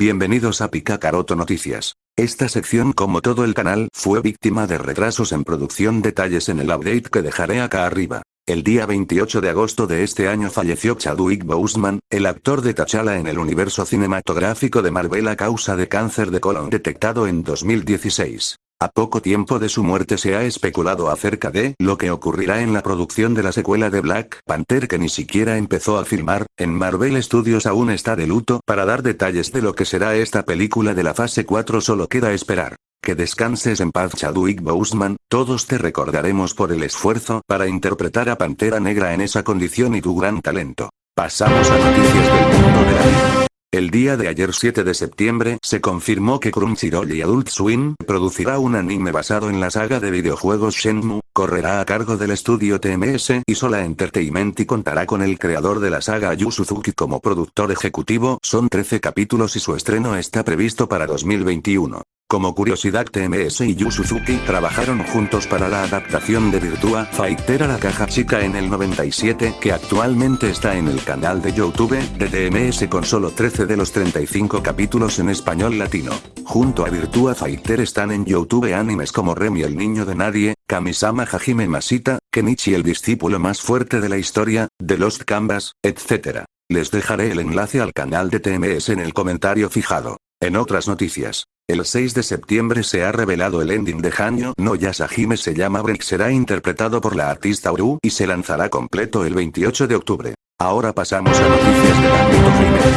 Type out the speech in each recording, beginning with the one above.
Bienvenidos a Picacaroto Noticias. Esta sección como todo el canal fue víctima de retrasos en producción detalles en el update que dejaré acá arriba. El día 28 de agosto de este año falleció Chadwick Boseman, el actor de T'Challa en el universo cinematográfico de Marvel a causa de cáncer de colon detectado en 2016. A poco tiempo de su muerte se ha especulado acerca de lo que ocurrirá en la producción de la secuela de Black Panther que ni siquiera empezó a filmar, en Marvel Studios aún está de luto para dar detalles de lo que será esta película de la fase 4 solo queda esperar. Que descanses en paz Chadwick Boseman, todos te recordaremos por el esfuerzo para interpretar a Pantera Negra en esa condición y tu gran talento. Pasamos a noticias del mundo de la vida. El día de ayer 7 de septiembre se confirmó que Crunchyroll y Adult Swim producirá un anime basado en la saga de videojuegos Shenmue, correrá a cargo del estudio TMS y Sola Entertainment y contará con el creador de la saga Yu Suzuki como productor ejecutivo. Son 13 capítulos y su estreno está previsto para 2021. Como curiosidad TMS y Yu Suzuki trabajaron juntos para la adaptación de Virtua Fighter a la caja chica en el 97 que actualmente está en el canal de Youtube de TMS con solo 13 de los 35 capítulos en español latino. Junto a Virtua Fighter están en Youtube animes como Remy el niño de nadie, Kamisama Hajime Masita, Kenichi el discípulo más fuerte de la historia, The Lost Canvas, etc. Les dejaré el enlace al canal de TMS en el comentario fijado. En otras noticias, el 6 de septiembre se ha revelado el ending de Hanyo no Yasahime se llama Break será interpretado por la artista Uru y se lanzará completo el 28 de octubre. Ahora pasamos a noticias del ámbito gamer.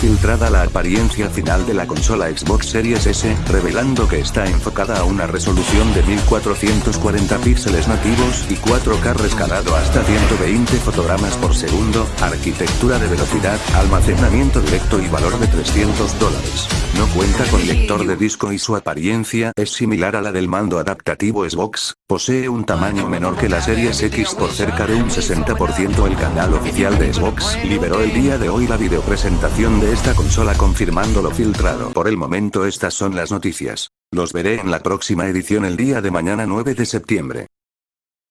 Filtrada la apariencia final de la consola Xbox Series S, revelando que está enfocada a una resolución de 1440 píxeles nativos y 4K rescalado hasta 120 fotogramas por segundo, arquitectura de velocidad, almacenamiento directo y valor de 300 dólares. No cuenta con lector de disco y su apariencia es similar a la del mando adaptativo Xbox, posee un tamaño menor que la Series X por cerca de un 60% el canal oficial de Xbox liberó el día de hoy la videopresentación de esta consola confirmando lo filtrado. Por el momento estas son las noticias. Los veré en la próxima edición el día de mañana 9 de septiembre.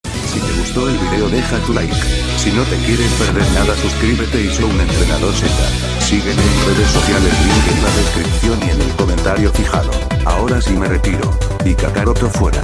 Si te gustó el video deja tu like. Si no te quieres perder nada suscríbete y soy un entrenador Z. Sígueme en redes sociales link en la descripción y en el comentario fijado. Ahora sí me retiro. Y Kakaroto fuera.